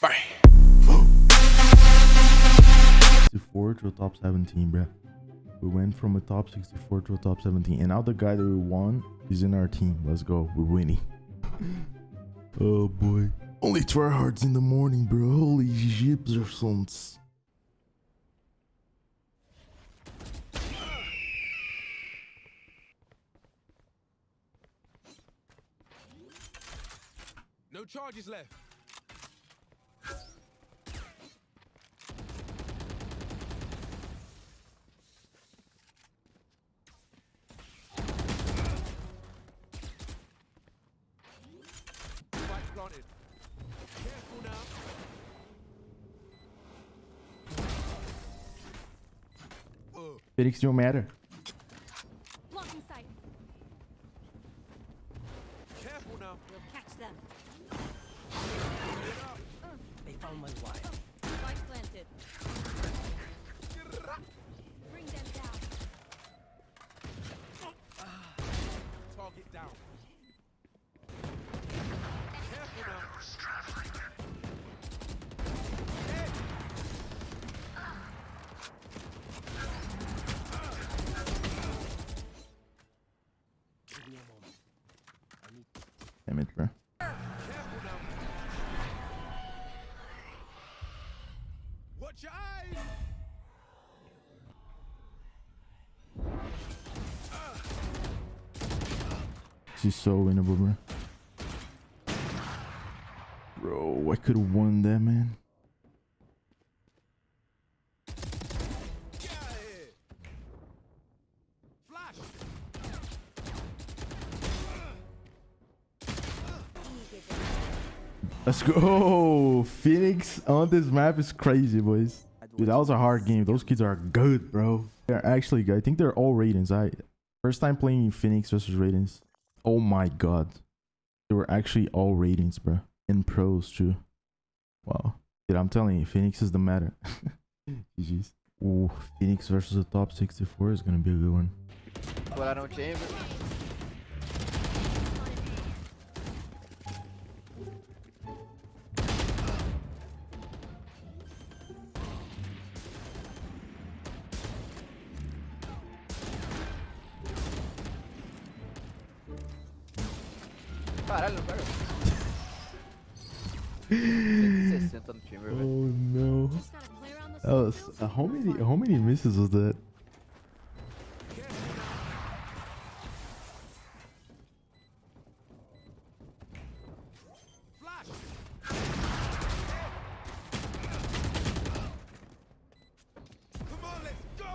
Bye. Four to a top 17, bruh. We went from a top 64 to a top 17. And now the guy that we won is in our team. Let's go. We're winning. oh, boy. Only tryhards in the morning, bro. Holy gypsersons. No charges left. Spike planted. Careful now. Uh, Phoenix don't matter. Damn it, bro. Watch your eyes. This is so winnable, bro. Bro, I could have won that, man. Get out of here. Flash. Let's go. Oh, Phoenix on this map is crazy, boys. Dude, that was a hard game. Those kids are good, bro. They're actually, good. I think they're all Radiants. I first time playing Phoenix versus Radiants. Oh my god. They were actually all Radiants, bro. In pros, too. Wow. Dude, I'm telling you, Phoenix is the meta. GG's. Ooh, Phoenix versus the top 64 is gonna be a good one. Caralho, não pega. 160 no chamber, velho. Oh no. Uh, how many how many misses was that?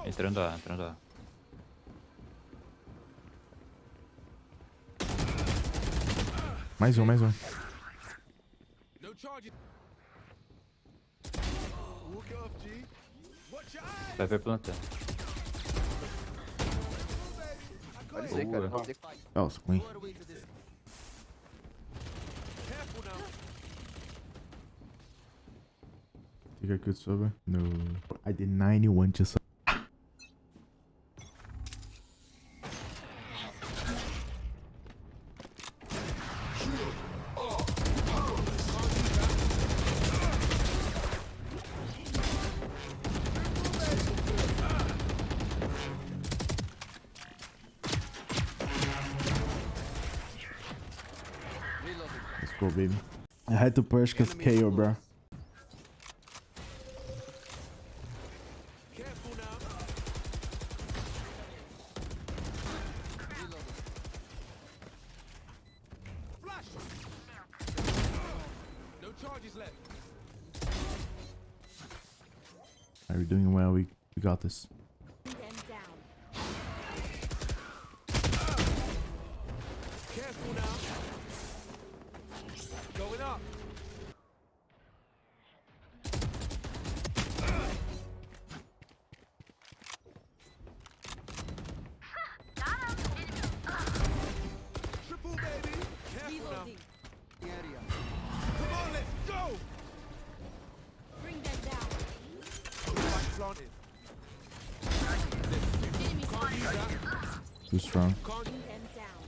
Entrando A, entrando A. Mais um, mais um. No charges. Walk it off, G. Watch your eyes. Vai ver plantando. Pode ser, cara. Vou ter que That was clean. Careful now. Think I could sober? No. I did 91 just. Go, baby. I had to push because KO, bro. Are now. Flash. No charges left. Alright, we're doing well. We we got this. Too strong. Can't Bring them down.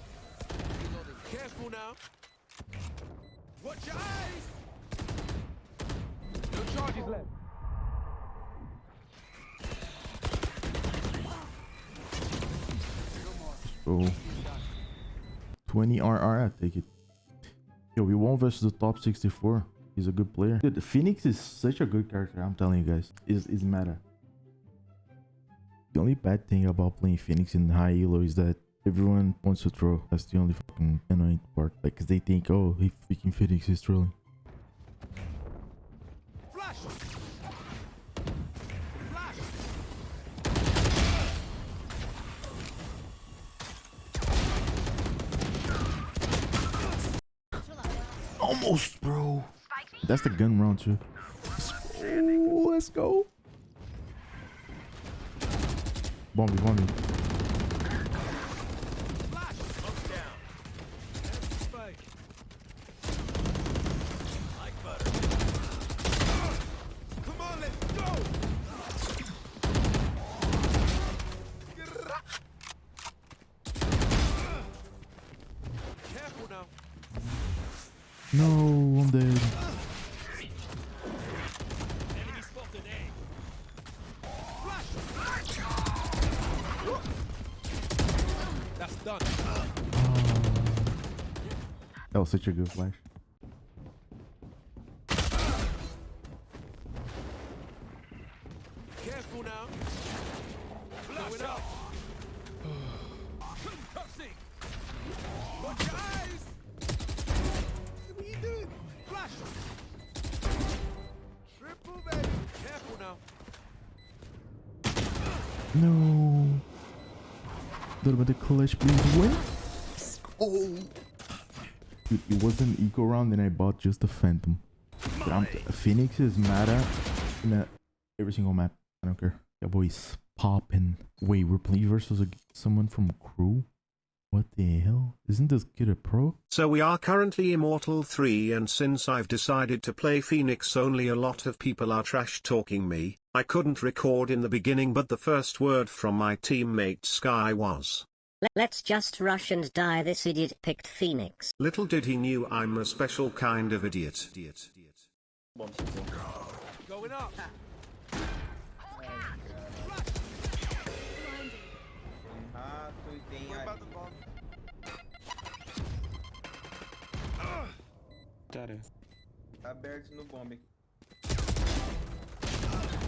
Careful now. Watch your eyes. enemies left. So 20 RR, I take it. Yo, we won versus the top 64. He's a good player. Dude, Phoenix is such a good character, I'm telling you guys. Is is meta. The only bad thing about playing Phoenix in high elo is that everyone wants to throw. That's the only fucking annoying part. Like, cause they think, oh, he freaking Phoenix is trolling. Flash! Flash! Almost, bro. That's the gun round too. Oh, let's go. Careful now. No, I'm dead. Was such a good flash. Careful now. Going up. Concussing. Watch your eyes. What are you doing? Flash. Triple baby. Careful now. No. Little bit of clutch, please. Win. Oh. Dude, it was an eco round and I bought just the Phantom. I'm Phoenix is meta in a, every single map. I don't care. That boy's popping. Wait, we're playing versus a, someone from crew? What the hell? Isn't this kid a pro? So we are currently Immortal 3 and since I've decided to play Phoenix only a lot of people are trash talking me, I couldn't record in the beginning but the first word from my teammate Skye was. Le- Let's just rush and die. This idiot picked Phoenix. Little did he knew I'm a special kind of idiot. idiot. Going up. rato tem What a... about the bomb? tá aberto no bombe.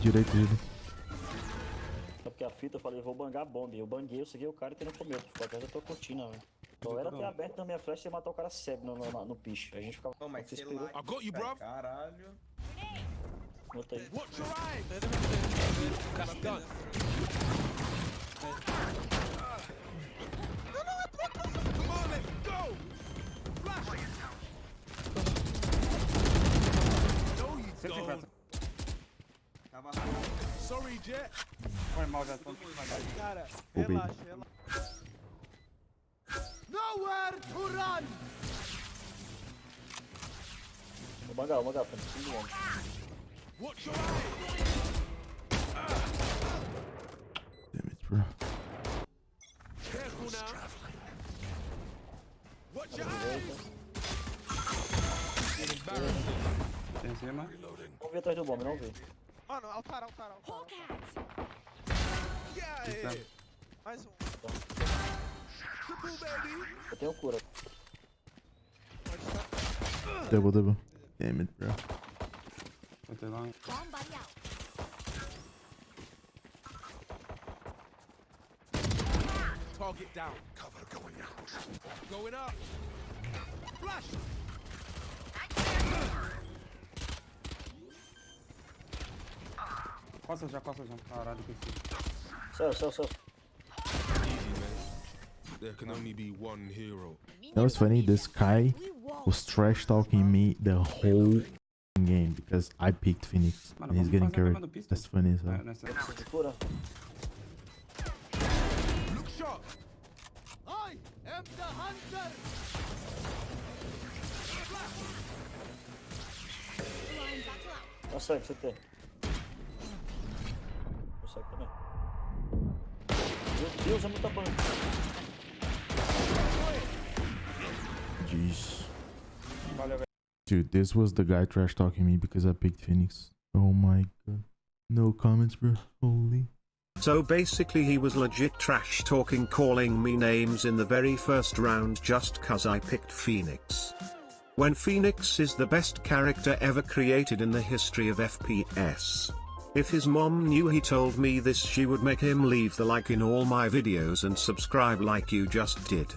Direito dele. Porque a fita eu falei, vou bangar a bomba. Eu banguei, eu segui o cara que não comeu. Ficou atrás da tua cortina, velho. Só era ter aberto na minha flecha e matar o cara cego no, no, no picho. A gente ficava. Ô, mas você sei lá. I got you, bruv. Caralho. Bota aí. Watch your eyes. That's done. Come on, let's go. Flash. No, you don't. Tava Sorry, Jet. Foi mal, já tô. Cara, relaxa, relaxa. Nowhere to run. Vou bangar, vou bangar, foi no fim do mundo. Watch your. Damn it, bro. Careful now. Watch your eyes. Tem em cima. Vamos ver atrás do bomba, não vi. Mano, altar, altar, altar. Mais um. Eu tenho cura. Pode estar. Double, double. Damn it, bro. Lá. Out. Target down. Cover going out. Going up. Flash. Costa já, costa já. Caralho, que esse. Céu, céu, céu. There can only be one hero. That was funny. This guy was trash talking me the whole game because I picked Phoenix and he's getting fazer a mesma carried. That's funny as É, hell. nessa. De cura. Look sharp. I am the hunter. Line battle out. Consegue, você tem. Consegue também. Deus, é muita banda. Jeez. Dude, this was the guy trash talking me because I picked Phoenix. Oh my god. No comments, bro. Holy. So basically he was legit trash talking calling me names in the very first round just cuz I picked Phoenix. When Phoenix is the best character ever created in the history of FPS. If his mom knew he told me this she would make him leave the like in all my videos and subscribe like you just did.